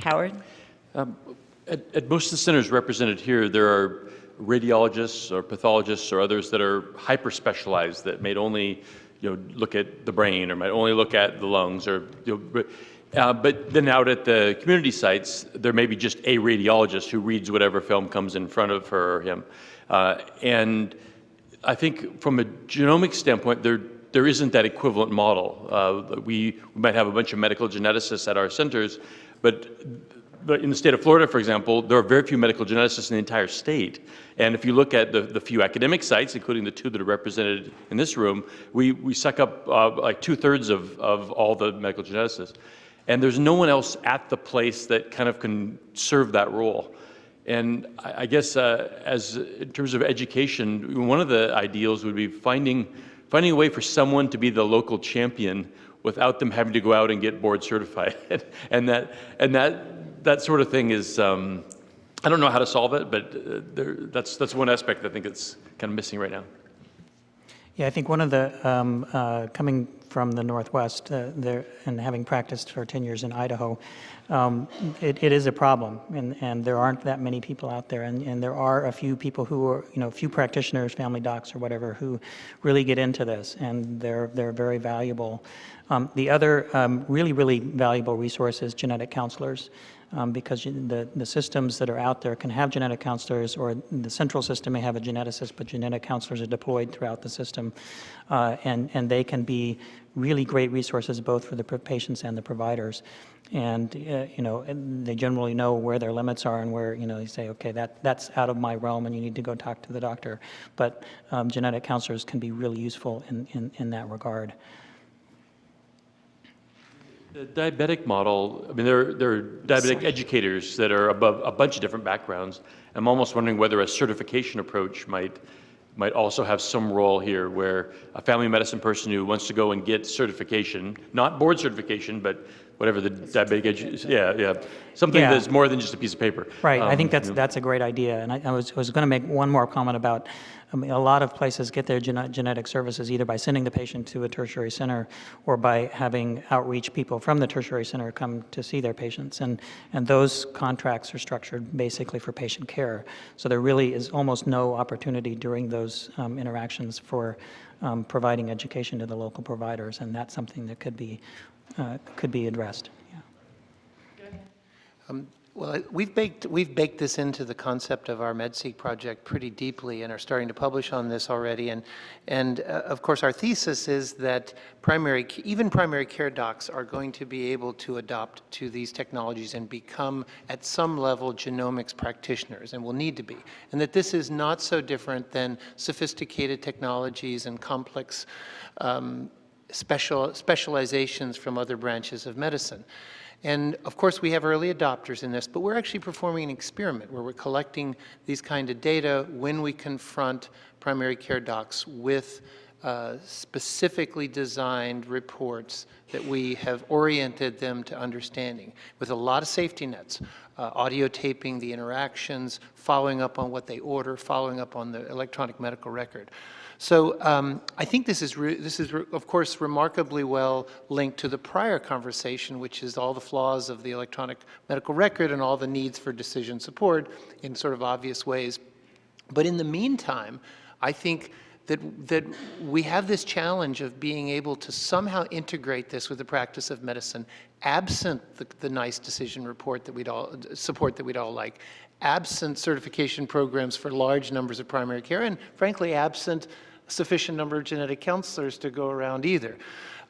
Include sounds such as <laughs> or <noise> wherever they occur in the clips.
Howard? Um, at, at most of the centers represented here, there are radiologists or pathologists or others that are hyper specialized that may only you know, look at the brain or might only look at the lungs or you know, uh, but then out at the community sites, there may be just a radiologist who reads whatever film comes in front of her or him. Uh, and I think from a genomic standpoint, there, there isn't that equivalent model. Uh, we, we might have a bunch of medical geneticists at our centers, but but in the state of Florida, for example, there are very few medical geneticists in the entire state. And if you look at the, the few academic sites, including the two that are represented in this room, we, we suck up uh, like two-thirds of, of all the medical geneticists. And there's no one else at the place that kind of can serve that role. And I, I guess uh, as in terms of education, one of the ideals would be finding, finding a way for someone to be the local champion without them having to go out and get board certified. <laughs> and that, and that, that sort of thing is, um, I don't know how to solve it, but uh, there, that's, that's one aspect I think that's kind of missing right now. Yeah, I think one of the, um, uh, coming from the Northwest uh, there, and having practiced for 10 years in Idaho, um, it, it is a problem, and, and there aren't that many people out there, and, and there are a few people who are, you know, few practitioners, family docs or whatever, who really get into this, and they're, they're very valuable. Um, the other um, really, really valuable resource is genetic counselors um, because the, the systems that are out there can have genetic counselors or the central system may have a geneticist, but genetic counselors are deployed throughout the system. Uh, and, and they can be really great resources both for the patients and the providers. And, uh, you know, they generally know where their limits are and where, you know, they say, okay, that, that's out of my realm and you need to go talk to the doctor. But um, genetic counselors can be really useful in, in, in that regard. The diabetic model, I mean, there, there are diabetic educators that are above a bunch of different backgrounds. I'm almost wondering whether a certification approach might, might also have some role here where a family medicine person who wants to go and get certification, not board certification, but whatever the diabetic edu yeah, yeah, something yeah. that's more than just a piece of paper. Right, um, I think that's, you that's a great idea. And I, I was, was going to make one more comment about I mean, a lot of places get their gene genetic services either by sending the patient to a tertiary center or by having outreach people from the tertiary center come to see their patients. And, and those contracts are structured basically for patient care. So there really is almost no opportunity during those um, interactions for um, providing education to the local providers. And that's something that could be, uh, could be addressed. Yeah. Um, well, we've baked, we've baked this into the concept of our MedSeq project pretty deeply and are starting to publish on this already. And, and uh, of course, our thesis is that primary, even primary care docs are going to be able to adopt to these technologies and become, at some level, genomics practitioners, and will need to be. And that this is not so different than sophisticated technologies and complex um, special, specializations from other branches of medicine. And of course, we have early adopters in this, but we're actually performing an experiment where we're collecting these kind of data when we confront primary care docs with uh, specifically designed reports that we have oriented them to understanding with a lot of safety nets, uh, audio taping the interactions, following up on what they order, following up on the electronic medical record. So um, I think this is, this is of course, remarkably well linked to the prior conversation, which is all the flaws of the electronic medical record and all the needs for decision support in sort of obvious ways. But in the meantime, I think that, that we have this challenge of being able to somehow integrate this with the practice of medicine, absent the, the NICE decision report that we'd all, support that we'd all like, absent certification programs for large numbers of primary care, and frankly, absent sufficient number of genetic counselors to go around either.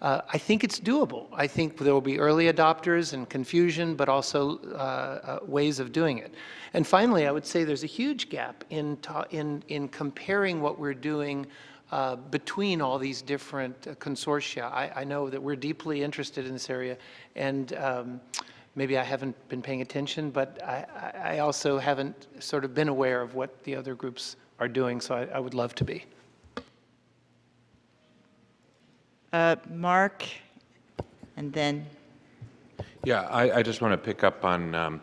Uh, I think it's doable. I think there will be early adopters and confusion, but also uh, uh, ways of doing it. And finally, I would say there's a huge gap in, in, in comparing what we're doing uh, between all these different uh, consortia. I, I, know that we're deeply interested in this area, and um, maybe I haven't been paying attention, but I, I, also haven't sort of been aware of what the other groups are doing, so I, I would love to be. Uh, Mark, and then. Yeah, I, I just want to pick up on um,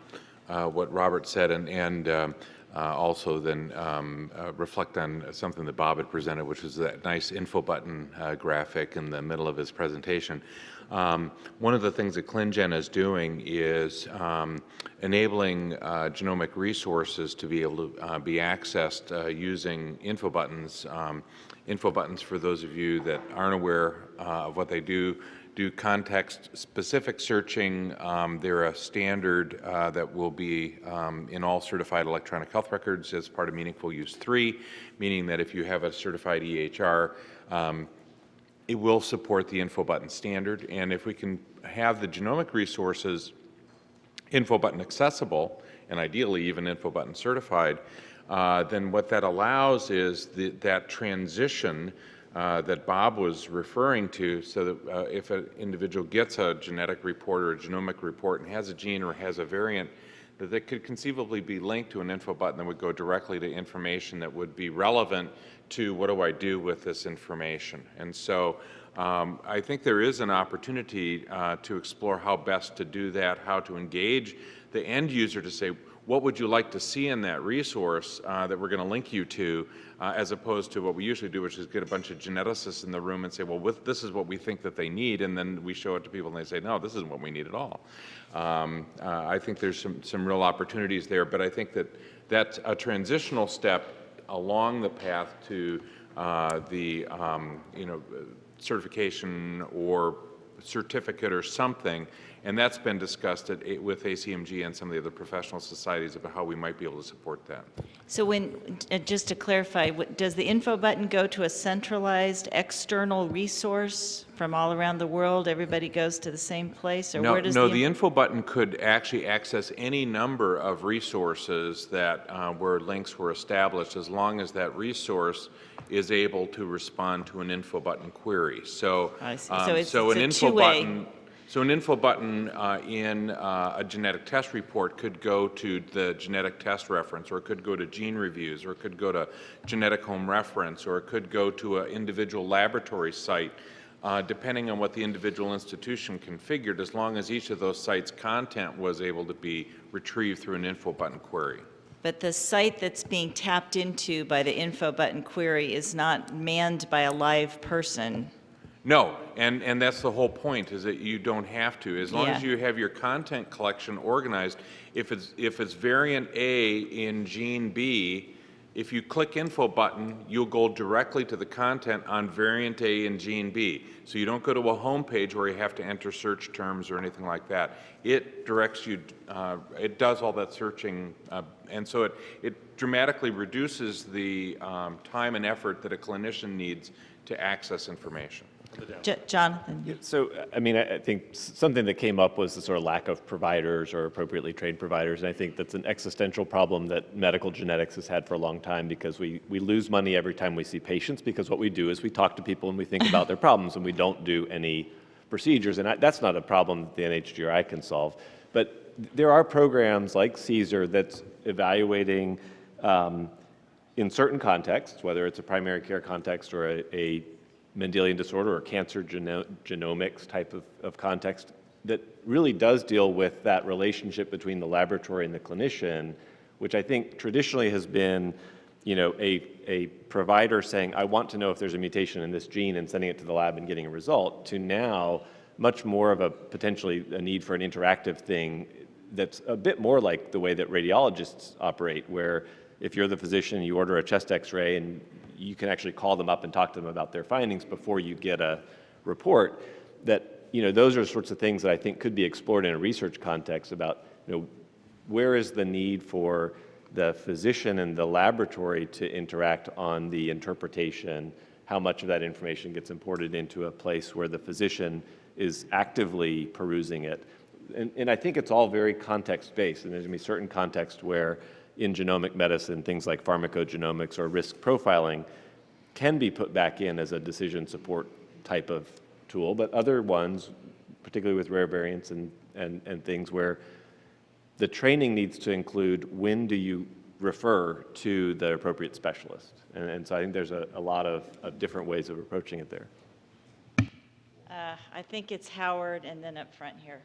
uh, what Robert said, and, and um, uh, also then um, uh, reflect on something that Bob had presented, which was that nice info button uh, graphic in the middle of his presentation. Um, one of the things that ClinGen is doing is um, enabling uh, genomic resources to be able to uh, be accessed uh, using info buttons. Um, info buttons, for those of you that aren't aware uh, of what they do, do context-specific searching. Um, they're a standard uh, that will be um, in all certified electronic health records as part of Meaningful Use 3, meaning that if you have a certified EHR, um, it will support the info button standard. And if we can have the genomic resources info button accessible, and ideally even info button certified, uh, then what that allows is the, that transition uh, that Bob was referring to, so that uh, if an individual gets a genetic report or a genomic report and has a gene or has a variant, that they could conceivably be linked to an info button that would go directly to information that would be relevant to what do I do with this information. And so um, I think there is an opportunity uh, to explore how best to do that, how to engage the end user to say, what would you like to see in that resource uh, that we're going to link you to, uh, as opposed to what we usually do, which is get a bunch of geneticists in the room and say, well, with, this is what we think that they need, and then we show it to people and they say, no, this isn't what we need at all. Um, uh, I think there's some, some real opportunities there, but I think that that's a transitional step along the path to uh, the, um, you know, certification or certificate or something, and that's been discussed at, with ACMG and some of the other professional societies about how we might be able to support that. So when, uh, just to clarify, what- does the info button go to a centralized external resource from all around the world? Everybody goes to the same place, or No, where does no, the? the info button could actually access any number of resources that, uh, where links were established, as long as that resource is able to respond to an info button query. So, I see. um, So it's- so an a info button, so an info button uh, in uh, a genetic test report could go to the genetic test reference, or it could go to GeneReviews, or it could go to genetic home reference, or it could go to an individual laboratory site, uh, depending on what the individual institution configured, as long as each of those sites' content was able to be retrieved through an info button query. But the site that's being tapped into by the info button query is not manned by a live person. No, and, and that's the whole point, is that you don't have to. As long as you have your content collection organized, if it's, if it's variant A in gene B, if you click info button, you'll go directly to the content on variant A in gene B. So you don't go to a home page where you have to enter search terms or anything like that. It directs you, uh, it does all that searching, uh, and so it, it dramatically reduces the um, time and effort that a clinician needs to access information. Jo- Jonathan? So, I mean, I I think something that came up was the sort of lack of providers or appropriately trained providers. And I think that's an existential problem that medical genetics has had for a long time because we, we lose money every time we see patients because what we do is we talk to people and we think about their problems and we don't do any procedures. And I, that's not a problem that the NHGRI can solve. But there are programs like CSER that's evaluating um, in certain contexts, whether it's a primary care context or a, a Mendelian disorder or cancer geno- genomics type of, of context, that really does deal with that relationship between the laboratory and the clinician, which I think traditionally has been, you know, a, a provider saying, I want to know if there's a mutation in this gene and sending it to the lab and getting a result, to now much more of a potentially a need for an interactive thing that's a bit more like the way that radiologists operate, where if you're the physician, you order a chest x-ray and you can actually call them up and talk to them about their findings before you get a report, that, you know, those are sorts of things that I think could be explored in a research context about, you know, where is the need for the physician and the laboratory to interact on the interpretation, how much of that information gets imported into a place where the physician is actively perusing it. And, and I think it's all very context-based, and there's going to be certain contexts where in genomic medicine, things like pharmacogenomics or risk profiling can be put back in as a decision support type of tool, but other ones, particularly with rare variants and, and, and things where the training needs to include when do you refer to the appropriate specialist. And, and so I think there's a, a lot of, of different ways of approaching it there. Uh, I think it's Howard and then up front here.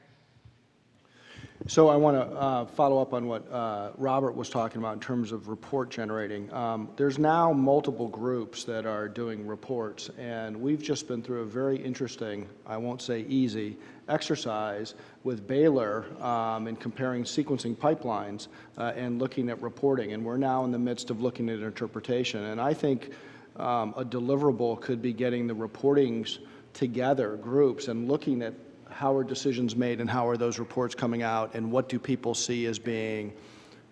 So I want to uh, follow up on what uh, Robert was talking about in terms of report generating. Um, There's now multiple groups that are doing reports, and we've just been through a very interesting, I won't say easy, exercise with Baylor um, in comparing sequencing pipelines uh, and looking at reporting. And we're now in the midst of looking at interpretation. And I think um, a deliverable could be getting the reportings together, groups, and looking at how are decisions made and how are those reports coming out and what do people see as being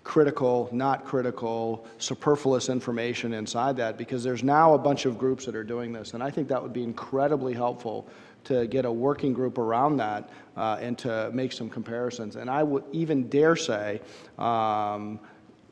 critical, not critical, superfluous information inside that because there's now a bunch of groups that are doing this and I think that would be incredibly helpful to get a working group around that uh, and to make some comparisons. And I would even dare say um,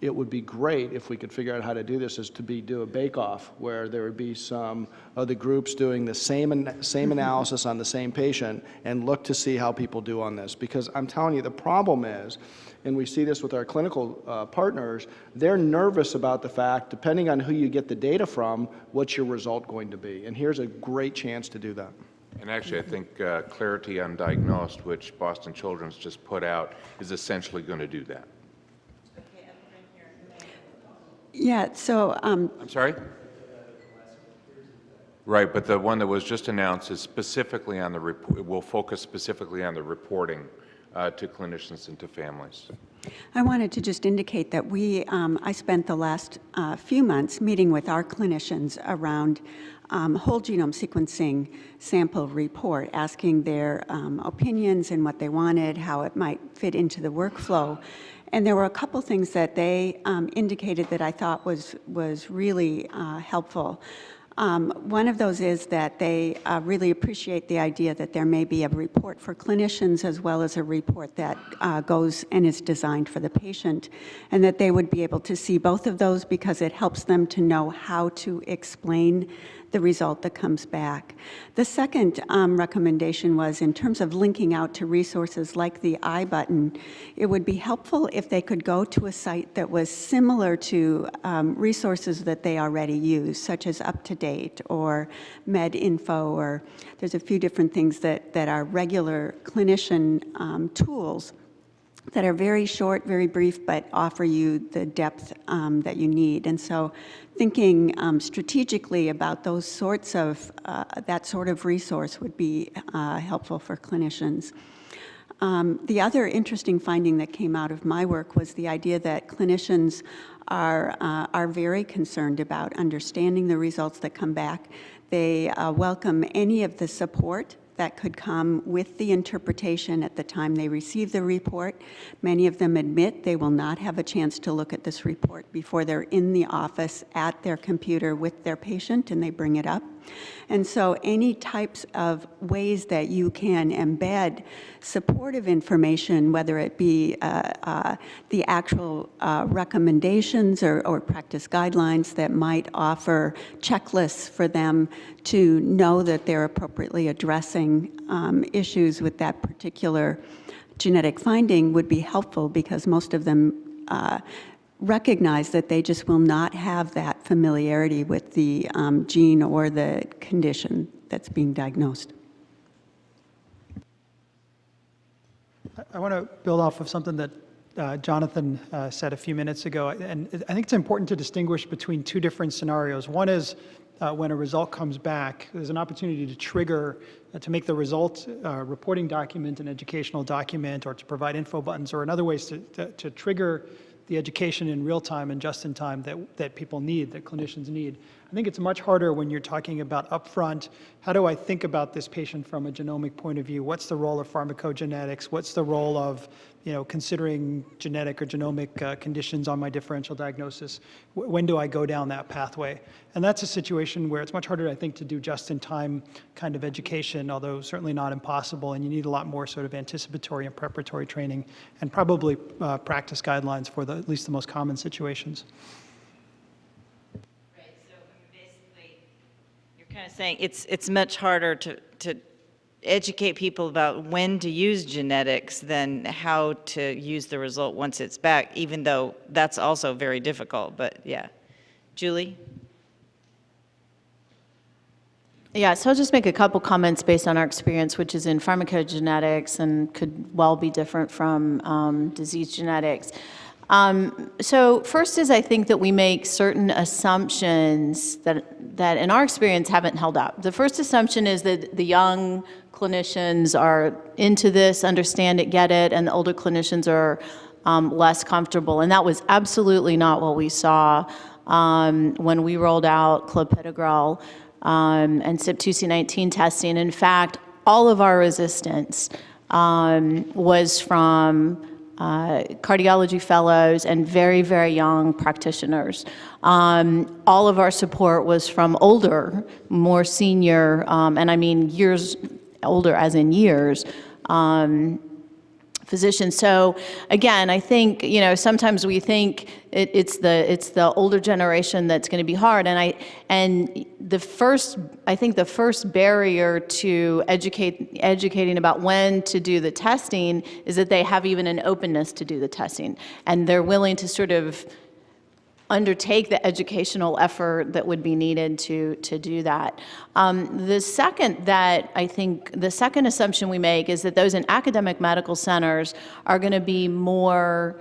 it would be great if we could figure out how to do this is to be do a bake-off where there would be some of the groups doing the same an- same analysis on the same patient and look to see how people do on this. Because I'm telling you the problem is and we see this with our clinical uh, partners they're nervous about the fact depending on who you get the data from what's your result going to be. And here's a great chance to do that. And actually, I think uh, Clarity Undiagnosed, which Boston Children's just put out, is essentially going to do that. Yeah, so um, I'm sorry? Right, but the one that was just announced is specifically on the, report, will focus specifically on the reporting uh, to clinicians and to families. I wanted to just indicate that we, um, I spent the last uh, few months meeting with our clinicians around um, whole genome sequencing sample report, asking their um, opinions and what they wanted, how it might fit into the workflow. And there were a couple things that they um, indicated that I thought was, was really uh, helpful. Um, One of those is that they uh, really appreciate the idea that there may be a report for clinicians as well as a report that uh, goes and is designed for the patient, and that they would be able to see both of those because it helps them to know how to explain the result that comes back. The second um, recommendation was in terms of linking out to resources like the I button, it would be helpful if they could go to a site that was similar to um, resources that they already use, such as UpToDate or MedInfo, or there's a few different things that, that are regular clinician um, tools that are very short, very brief, but offer you the depth um, that you need. And so thinking um, strategically about those sorts of, uh, that sort of resource would be uh, helpful for clinicians. Um, the other interesting finding that came out of my work was the idea that clinicians are, uh, are very concerned about understanding the results that come back. They uh, welcome any of the support that could come with the interpretation at the time they receive the report. Many of them admit they will not have a chance to look at this report before they're in the office at their computer with their patient and they bring it up. And so any types of ways that you can embed supportive information, whether it be uh, uh, the actual uh, recommendations or, or practice guidelines that might offer checklists for them to know that they're appropriately addressing um, issues with that particular genetic finding would be helpful because most of them uh, recognize that they just will not have that familiarity with the um, gene or the condition that's being diagnosed. I want to build off of something that uh, Jonathan uh, said a few minutes ago, and I think it's important to distinguish between two different scenarios. One is uh, when a result comes back, there's an opportunity to trigger, uh, to make the result uh, reporting document an educational document, or to provide info buttons, or in other ways to, to, to trigger the education in real time and just in time that, that people need, that clinicians need. I think it's much harder when you're talking about upfront, how do I think about this patient from a genomic point of view? What's the role of pharmacogenetics? What's the role of, you know, considering genetic or genomic uh, conditions on my differential diagnosis? W when do I go down that pathway? And that's a situation where it's much harder, I think, to do just-in-time kind of education, although certainly not impossible, and you need a lot more sort of anticipatory and preparatory training, and probably uh, practice guidelines for the, at least the most common situations. Kind of saying it's, it's much harder to, to educate people about when to use genetics than how to use the result once it's back, even though that's also very difficult, but yeah. Julie? Yeah, so I'll just make a couple comments based on our experience, which is in pharmacogenetics and could well be different from um, disease genetics. Um, so first is I think that we make certain assumptions that, that in our experience haven't held up. The first assumption is that the young clinicians are into this, understand it, get it, and the older clinicians are um, less comfortable. And that was absolutely not what we saw um, when we rolled out clopidogrel um, and CYP2C19 testing. In fact, all of our resistance um, was from uh, cardiology fellows and very, very young practitioners. Um, all of our support was from older, more senior, um, and I mean years older as in years, um, physicians. So again, I think, you know, sometimes we think it, it's the it's the older generation that's going to be hard. And I and the first, I think the first barrier to educate educating about when to do the testing is that they have even an openness to do the testing, and they're willing to sort of undertake the educational effort that would be needed to, to do that. Um, the second that I think, the second assumption we make is that those in academic medical centers are going to be more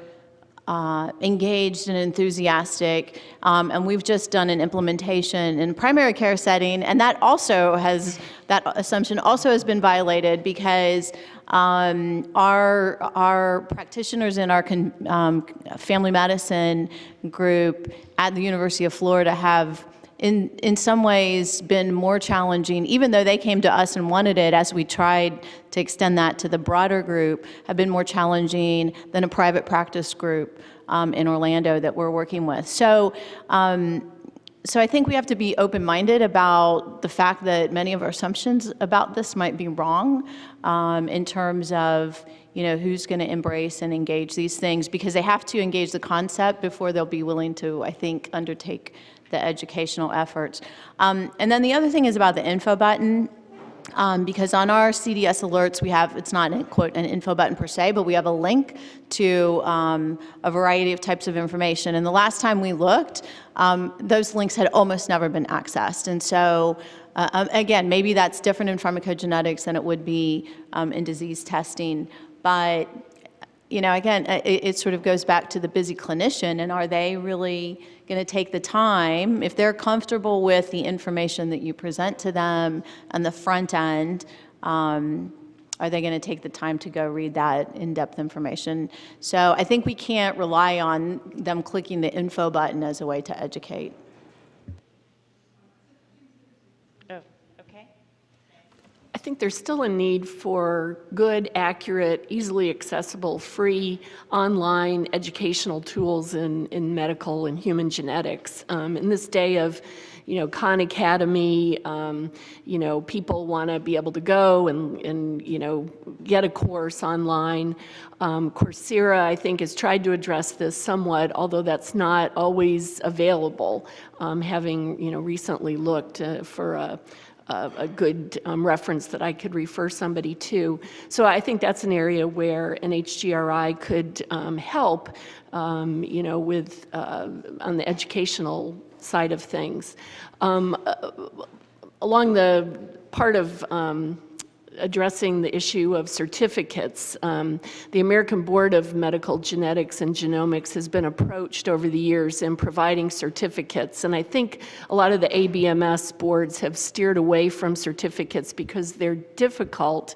uh, engaged and enthusiastic, um, and we've just done an implementation in primary care setting, and that also has, that assumption also has been violated because um, our, our practitioners in our con, um, family medicine group at the University of Florida have in, in some ways been more challenging, even though they came to us and wanted it as we tried to extend that to the broader group, have been more challenging than a private practice group um, in Orlando that we're working with. So um, so I think we have to be open-minded about the fact that many of our assumptions about this might be wrong um, in terms of you know who's going to embrace and engage these things because they have to engage the concept before they'll be willing to I think undertake the educational efforts. Um, and then the other thing is about the info button. Um, because on our CDS alerts, we have, it's not, an, quote, an info button per se, but we have a link to um, a variety of types of information. And the last time we looked, um, those links had almost never been accessed. And so, uh, um, again, maybe that's different in pharmacogenetics than it would be um, in disease testing. But, you know, again, it, it sort of goes back to the busy clinician, and are they really going to take the time, if they're comfortable with the information that you present to them on the front end, um, are they going to take the time to go read that in-depth information? So I think we can't rely on them clicking the info button as a way to educate. I think there's still a need for good, accurate, easily accessible, free online educational tools in, in medical and human genetics. Um, in this day of, you know, Khan Academy, um, you know, people want to be able to go and, and, you know, get a course online. Um, Coursera, I think, has tried to address this somewhat, although that's not always available, um, having, you know, recently looked uh, for a a, a good um, reference that I could refer somebody to. So I think that's an area where NHGRI could um, help, um, you know, with uh, on the educational side of things. Um, uh, along the part of um, addressing the issue of certificates. Um, the American Board of Medical Genetics and Genomics has been approached over the years in providing certificates, and I think a lot of the ABMS boards have steered away from certificates because they're difficult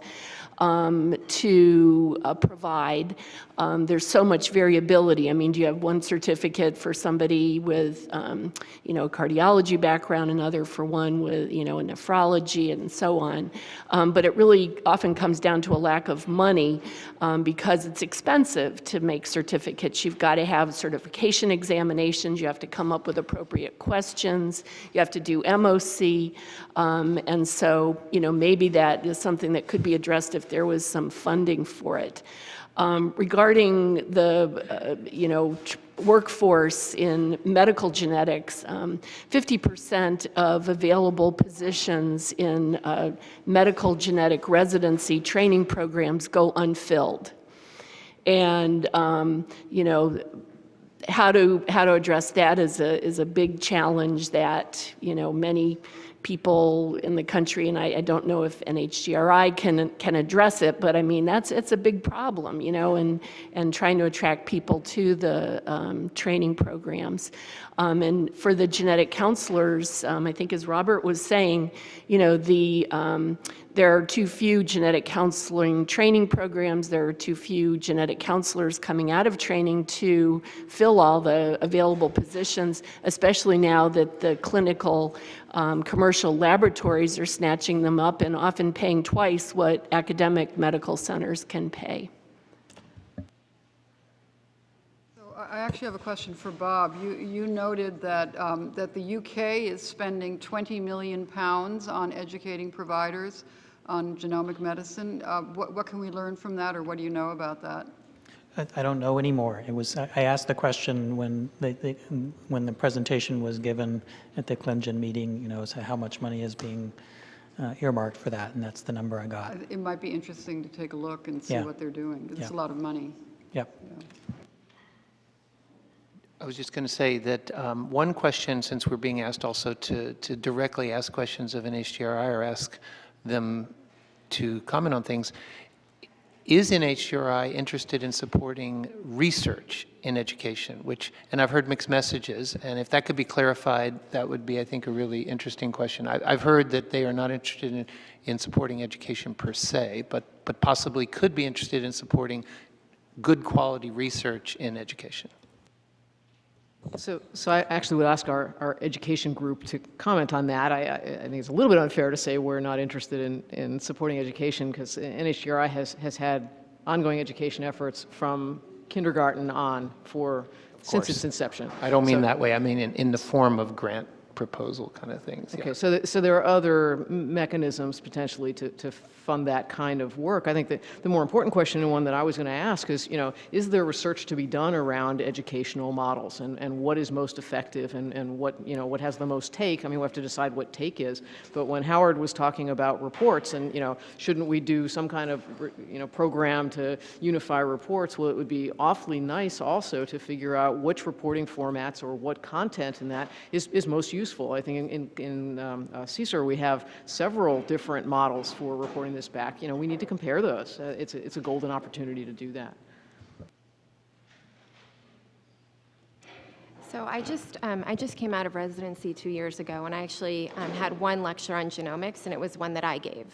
um, to uh, provide. Um, there's so much variability. I mean, do you have one certificate for somebody with, um, you know, a cardiology background, another for one with, you know, a nephrology and so on. Um, but it really often comes down to a lack of money um, because it's expensive to make certificates. You've got to have certification examinations. You have to come up with appropriate questions. You have to do MOC. Um, and so, you know, maybe that is something that could be addressed if there was some funding for it. Um, regarding the, uh, you know, workforce in medical genetics, 50% um, of available positions in uh, medical genetic residency training programs go unfilled. And, um, you know, how to, how to address that is a, is a big challenge that, you know, many people in the country, and I, I don't know if NHGRI can, can address it, but I mean, that's, it's a big problem, you know, and, and trying to attract people to the um, training programs. Um, and for the genetic counselors, um, I think as Robert was saying, you know, the, um, there are too few genetic counseling training programs. There are too few genetic counselors coming out of training to fill all the available positions, especially now that the clinical um, commercial laboratories are snatching them up and often paying twice what academic medical centers can pay. I actually have a question for Bob. You, you noted that, um, that the UK is spending 20 million pounds on educating providers on genomic medicine. Uh, What, what can we learn from that, or what do you know about that? I I don't know anymore. It was, I I asked the question when the, the- when the presentation was given at the ClinGen meeting, you know, so how much money is being uh, earmarked for that, and that's the number I got. It might be interesting to take a look and see Yeah. what they're doing. It's a lot of money. Yep. I was just going to say that um, one question, since we're being asked also to, to directly ask questions of an NHGRI or ask them to comment on things, is NHGRI interested in supporting research in education? Which, and I've heard mixed messages, and if that could be clarified, that would be, I think, a really interesting question. I, I've heard that they are not interested in, in supporting education per se, but, but possibly could be interested in supporting good quality research in education. So, so I actually would ask our, our education group to comment on that. I, I, I think it's a little bit unfair to say we're not interested in, in supporting education because NHGRI has, has had ongoing education efforts from kindergarten on for, since its inception. I don't mean So- that way. I mean in, in the form of grant proposal kind of things. yeah. Okay, so, th- so there are other mechanisms potentially to, to fund that kind of work. I think that the more important question, and one that I was going to ask, is, you know, is there research to be done around educational models, and, and what is most effective, and, and what, you know, what has the most take? I mean, we have to decide what take is. But when Howard was talking about reports, and, you know, shouldn't we do some kind of, you know, program to unify reports? Well, it would be awfully nice also to figure out which reporting formats or what content in that is, is most useful. I think in, in, um, uh, CSER, we have several different models for reporting this back. You know, we need to compare those. Uh, it's, a, it's a golden opportunity to do that. So I just, um, I just came out of residency two years ago, and I actually um, had one lecture on genomics, and it was one that I gave.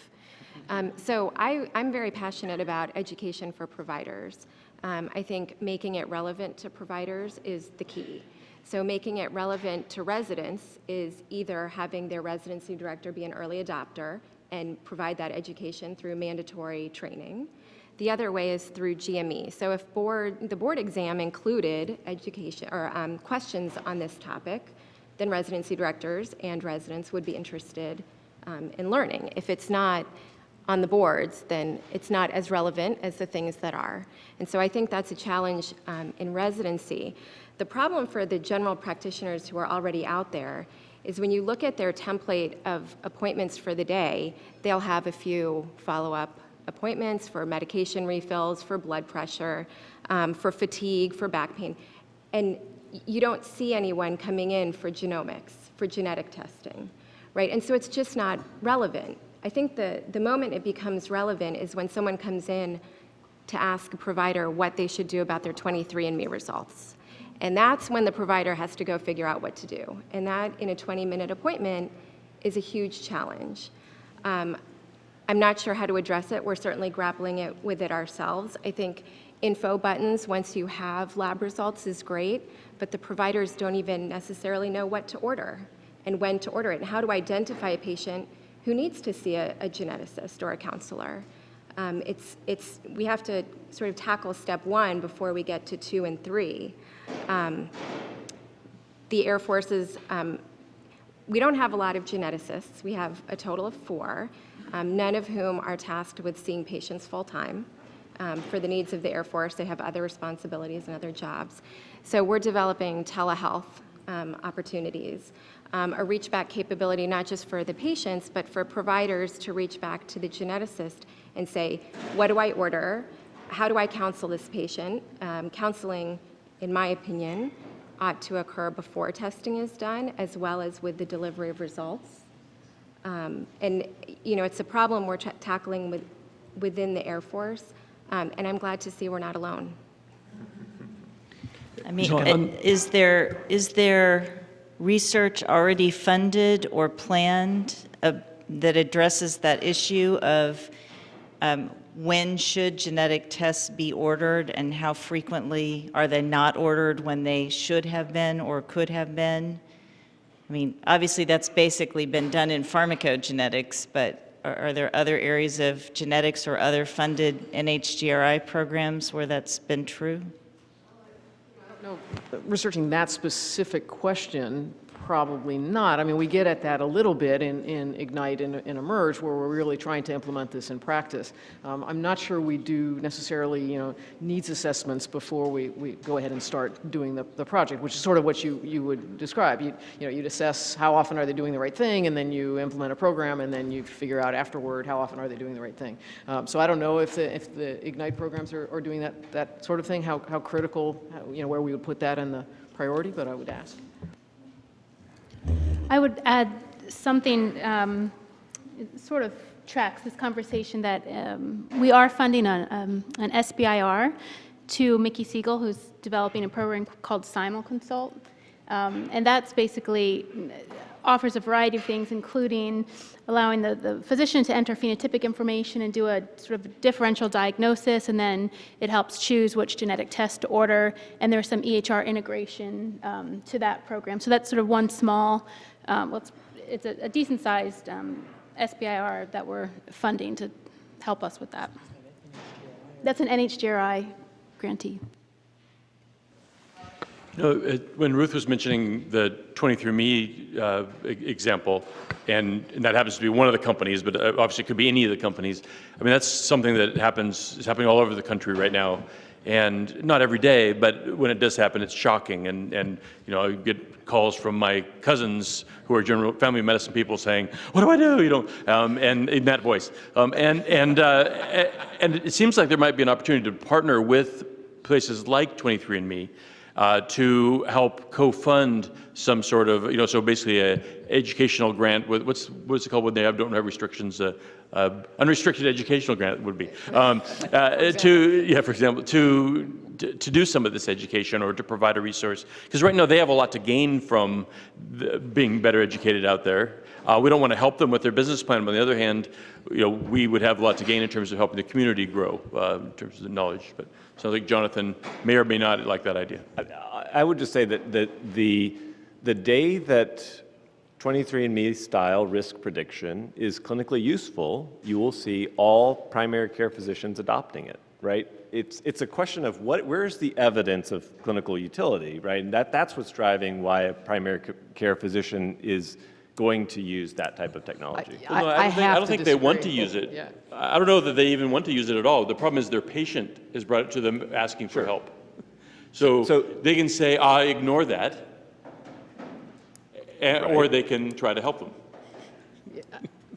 Um, so I, I'm very passionate about education for providers. Um, I think making it relevant to providers is the key. So making it relevant to residents is either having their residency director be an early adopter and provide that education through mandatory training. The other way is through GME. So if board, the board exam included education or um, questions on this topic, then residency directors and residents would be interested um, in learning. If it's not on the boards, then it's not as relevant as the things that are. And so I think that's a challenge um, in residency. The problem for the general practitioners who are already out there is when you look at their template of appointments for the day, they'll have a few follow-up appointments for medication refills, for blood pressure, um, for fatigue, for back pain. And you don't see anyone coming in for genomics, for genetic testing, right? And so it's just not relevant. I think the, the moment it becomes relevant is when someone comes in to ask a provider what they should do about their 23andMe results. And that's when the provider has to go figure out what to do. And that, in a 20-minute appointment, is a huge challenge. Um, I'm not sure how to address it. We're certainly grappling it with it ourselves. I think info buttons, once you have lab results, is great, but the providers don't even necessarily know what to order and when to order it, and how to identify a patient who needs to see a, a geneticist or a counselor. Um, it's, it's, we have to sort of tackle step one before we get to two and three. Um, the Air Force is, um, we don't have a lot of geneticists. We have a total of four, um, none of whom are tasked with seeing patients full-time. Um, for the needs of the Air Force, they have other responsibilities and other jobs. So we're developing telehealth um, opportunities, um, a reach back capability not just for the patients, but for providers to reach back to the geneticist and say, what do I order? How do I counsel this patient? Um, counseling, in my opinion, ought to occur before testing is done, as well as with the delivery of results. Um, And, you know, it's a problem we're ta- tackling with, within the Air Force, um, and I'm glad to see we're not alone. I mean, uh, is there, is there research already funded or planned uh, that addresses that issue of um, when should genetic tests be ordered and how frequently are they not ordered when they should have been or could have been? I mean, obviously, that's basically been done in pharmacogenetics, but are, are there other areas of genetics or other funded NHGRI programs where that's been true? Researching that specific question, probably not. I mean, we get at that a little bit in, in IGNITE and, and eMERGE, where we're really trying to implement this in practice. Um, I'm not sure we do necessarily, you know, needs assessments before we, we go ahead and start doing the, the project, which is sort of what you, you would describe. You, you know, you'd assess how often are they doing the right thing, and then you implement a program, and then you figure out afterward how often are they doing the right thing. Um, so I don't know if the, if the IGNITE programs are, are doing that, that sort of thing, how, how critical, how, you know, where we would put that in the priority, but I would ask. I would add something, um, sort of tracks this conversation that um, we are funding a, um, an SBIR to Mickey Segal, who's developing a program called SimulConsult. Um, and that's basically offers a variety of things, including allowing the, the physician to enter phenotypic information and do a sort of differential diagnosis, and then it helps choose which genetic test to order, and there's some EHR integration um, to that program. So that's sort of one small, um, well, it's, it's a, a decent-sized um, SBIR that we're funding to help us with that. That's an NHGRI grantee. It- when Ruth was mentioning the 23andMe uh, example, and and that happens to be one of the companies, but uh, obviously it could be any of the companies. I mean, that's something that happens, is happening all over the country right now. And not every day, but when it does happen, it's shocking. And, and you know, I get calls from my cousins who are general family medicine people saying, "What do I do?" You know, um, and in that voice. Um, and and uh, and it seems like there might be an opportunity to partner with places like 23andMe uh, to help co-fund some sort of, you know, so basically a educational grant with, what's, what's it called when they have, don't have restrictions? Uh, uh, unrestricted educational grant would be. <laughs> Um, uh, to, yeah, for example, to, to, to do some of this education or to provide a resource. Because right now they have a lot to gain from the, being better educated out there. Uh, we don't want to help them with their business plan, but on the other hand, you know, we would have a lot to gain in terms of helping the community grow uh, in terms of the knowledge. But sounds like Jonathan may or may not like that idea. I- I would just say that, that the, the day that 23andMe style risk prediction is clinically useful, you will see all primary care physicians adopting it, right? It's, it's a question of what, where's the evidence of clinical utility, right? And that, that's what's driving why a primary care physician is going to use that type of technology. Well, no, I don't think, I don't think they want to use it. Yeah. I I don't know that they even want to use it at all. The problem is their patient has brought it to them asking for help. So, So- they can say, I ignore that, eh, or they can try to help them.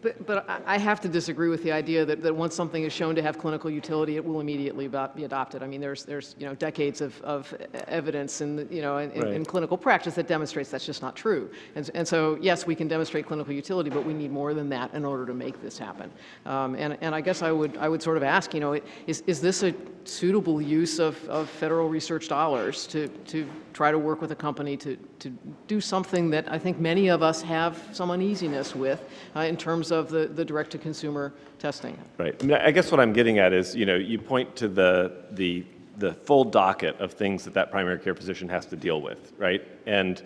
But, but I- I have to disagree with the idea that, that once something is shown to have clinical utility, it will immediately be adopted. I mean, there's, there's, you know, decades of, of evidence in, you know, in, in- in clinical practice that demonstrates that's just not true. And, and so, yes, we can demonstrate clinical utility, but we need more than that in order to make this happen. Um, and, and I guess I would, I would sort of ask, you know, is, is this a suitable use of, of federal research dollars to, to try to work with a company to, to do something that I think many of us have some uneasiness with uh, in terms of the, the direct-to-consumer testing. Right. I mean, I guess what I'm getting at is, you know, you point to the, the, the full docket of things that that primary care physician has to deal with, right? And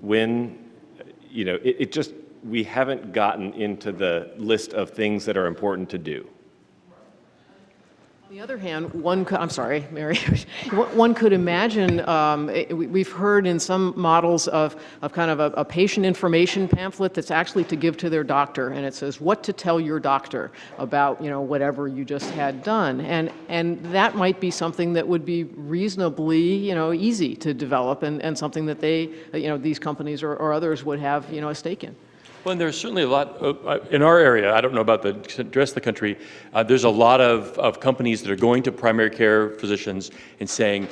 when, you know, it, it just, we haven't gotten into the list of things that are important to do. On the other hand, one could, I'm sorry, Mary, <laughs> one could imagine, um, we've heard in some models of, of kind of a, a patient information pamphlet that's actually to give to their doctor, and it says what to tell your doctor about, you know, whatever you just had done. And, and that might be something that would be reasonably, you know, easy to develop and, and something that they, you know, these companies or, or others would have, you know, a stake in. Well, and there's certainly a lot, uh, in our area, I don't know about the rest of the country, uh, there's a lot of, of companies that are going to primary care physicians and saying,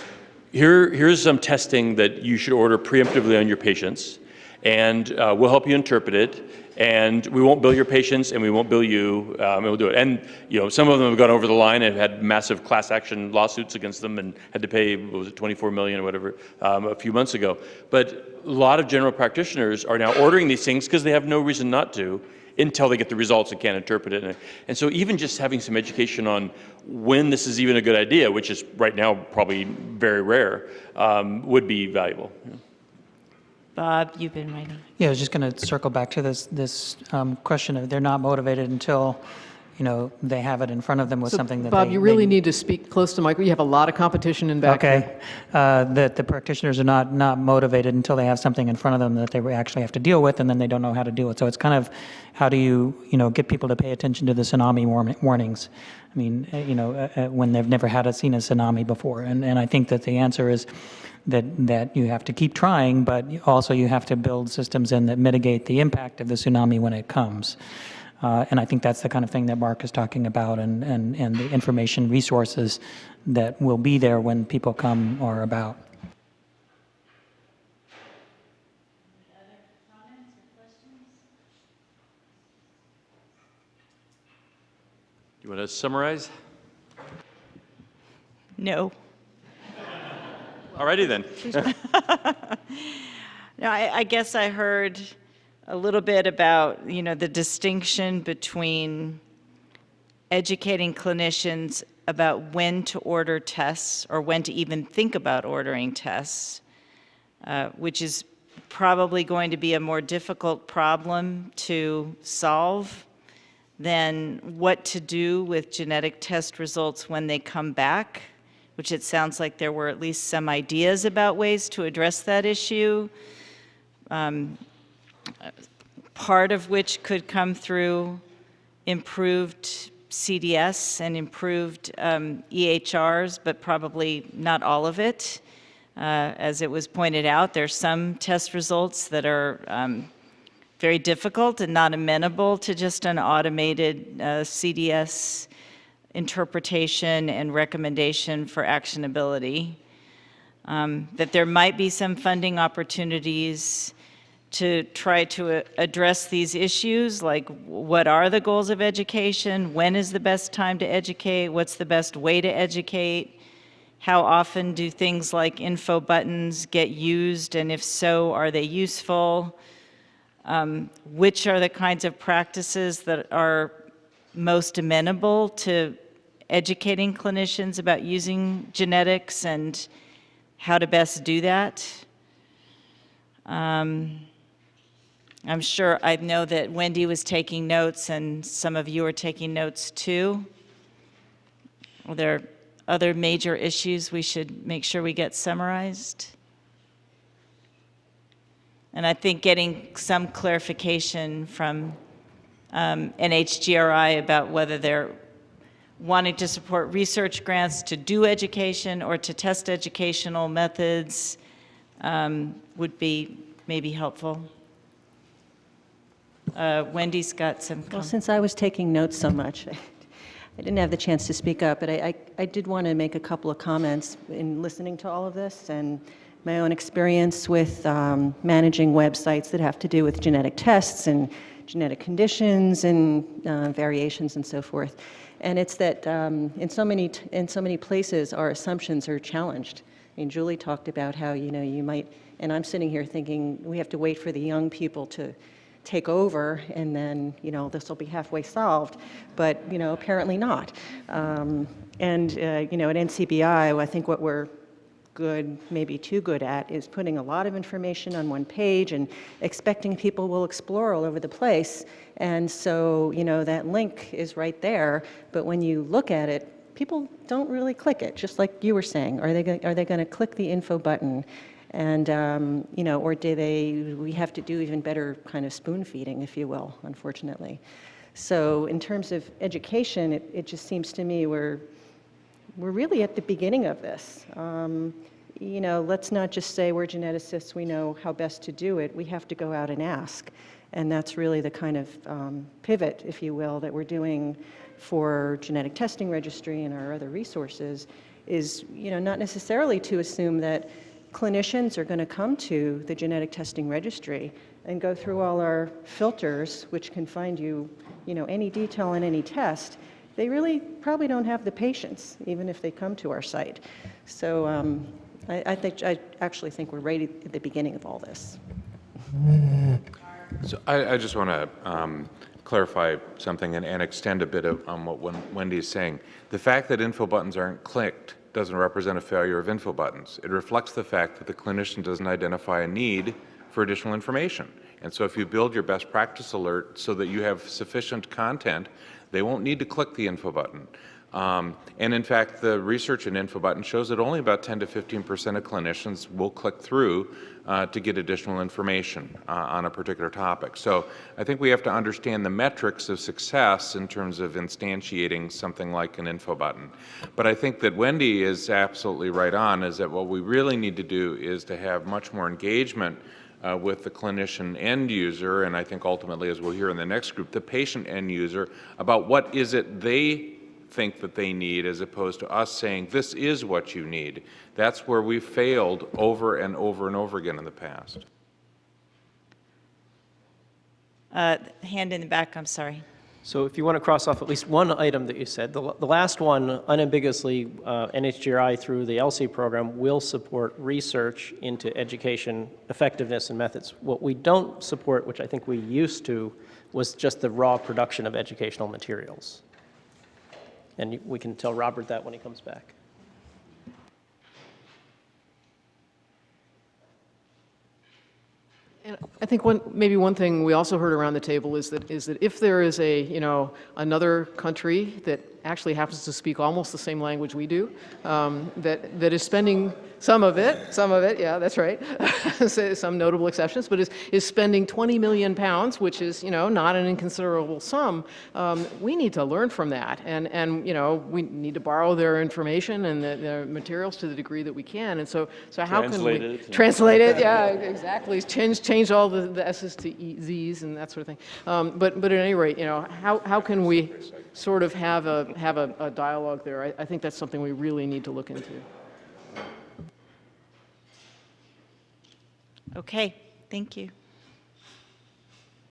here, here's some testing that you should order preemptively on your patients. And uh, we'll help you interpret it, and we won't bill your patients, and we won't bill you, um, and we'll do it. And, you know, some of them have gone over the line and had massive class action lawsuits against them and had to pay, what was it, 24 million or whatever, um, a few months ago. But a lot of general practitioners are now ordering these things because they have no reason not to until they get the results and can't interpret it. And, so even just having some education on when this is even a good idea, which is right now probably very rare, um, would be valuable. Bob, you've been writing. Yeah, I was just going to circle back to this, this um, question of they're not motivated until, you know, they have it in front of them with So, something that Bob, they- you they really need to speak close to Michael. You have a lot of competition in back there. Okay, uh, that the practitioners are not, not motivated until they have something in front of them that they actually have to deal with, and then they don't know how to do it. So it's kind of, how do you, you know, get people to pay attention to the tsunami warm- warnings? I mean, uh, you know, uh, uh, when they've never had a, seen a tsunami before. And, and I think that the answer is that, that you have to keep trying, but also you have to build systems in that mitigate the impact of the tsunami when it comes. Uh, and I think that's the kind of thing that Mark is talking about and, and, and the information resources that will be there when people come or about. Do you want to summarize? No. All righty then. <laughs> No, I, I guess I heard a little bit about, you know, the distinction between educating clinicians about when to order tests or when to even think about ordering tests, uh, which is probably going to be a more difficult problem to solve than what to do with genetic test results when they come back, which it sounds like there were at least some ideas about ways to address that issue. Um, part of which could come through improved CDS and improved um, EHRs, but probably not all of it. Uh, as it was pointed out, there's some test results that are um, very difficult and not amenable to just an automated uh, CDS interpretation and recommendation for actionability. Um, that there might be some funding opportunities to try to uh, address these issues, like what are the goals of education? When is the best time to educate? What's the best way to educate? How often do things like info buttons get used? And if so, are they useful? Um, which are the kinds of practices that are most amenable to educating clinicians about using genetics and how to best do that? Um, I'm sure, I know that Wendy was taking notes and some of you are taking notes too. Are there are other major issues we should make sure we get summarized? And I think getting some clarification from um, NHGRI about whether they're wanting to support research grants to do education or to test educational methods um, would be maybe helpful. Uh, Wendy's got some Well, since I was taking notes so much, <laughs> I didn't have the chance to speak up, but I, I, I did want to make a couple of comments in listening to all of this and my own experience with um, managing websites that have to do with genetic tests and genetic conditions and uh, variations and so forth. And it's that um, in so many in so many places our assumptions are challenged. I mean, Julie talked about how you know you might, and I'm sitting here thinking we have to wait for the young people to take over and then you know this will be halfway solved but you know apparently not um, and uh, you know at ncbi i think what we're good maybe too good at is putting a lot of information on one page and expecting people will explore all over the place. And so you know that link is right there. But when you look at it people don't really click it just like you were saying. Are they are they going to click the info button? And, um, you know, or do they, we have to do even better kind of spoon feeding, if you will, unfortunately. So in terms of education, it, it just seems to me we're, we're really at the beginning of this. Um, you know, let's not just say we're geneticists, we know how best to do it. We have to go out and ask. And that's really the kind of um, pivot, if you will, that we're doing for genetic testing registry and our other resources is, you know, not necessarily to assume that clinicians are going to come to the genetic testing registry and go through all our filters, which can find you, you know, any detail in any test, they really probably don't have the patience, even if they come to our site. So um, I, I think I actually think we're right at the beginning of all this. <laughs> So I, I just want to um, clarify something and, and extend a bit of, on what Wendy is saying. The fact that info buttons aren't clicked doesn't represent a failure of info buttons. It reflects the fact that the clinician doesn't identify a need for additional information. And so if you build your best practice alert so that you have sufficient content, they won't need to click the info button. Um, and in fact, the research in info button shows that only about 10 to 15 percent of clinicians will click through uh, to get additional information uh, on a particular topic. So I think we have to understand the metrics of success in terms of instantiating something like an info button. But I think that Wendy is absolutely right on, is that what we really need to do is to have much more engagement uh, with the clinician end user, and I think ultimately, as we'll hear in the next group, the patient end user, about what is it they think that they need as opposed to us saying, this is what you need. That's where we've failed over and over and over again in the past. Uh, Hand in the back, I'm sorry. So if you want to cross off at least one item that you said, the, the last one, unambiguously, uh, NHGRI through the ELSI program will support research into education effectiveness and methods. What we don't support, which I think we used to, was just the raw production of educational materials. And we can tell Robert that when he comes back. And I think one, maybe one thing we also heard around the table is that, is that if there is a, you know, another country that actually happens to speak almost the same language we do, um, that, that is spending some of it, some of it, yeah, that's right, <laughs> some notable exceptions, but is, is spending 20 million pounds, which is, you know, not an inconsiderable sum, um, we need to learn from that. And, and, you know, we need to borrow their information and the, their materials to the degree that we can. And so, so how Translate can we... it. Translate it, yeah, exactly. Change, change all the, the S's to E, Z's and that sort of thing. Um, but, but at any rate, you know, how, how can we sort of have a, have a, a dialogue there? I, I think that's something we really need to look into. Okay, thank you.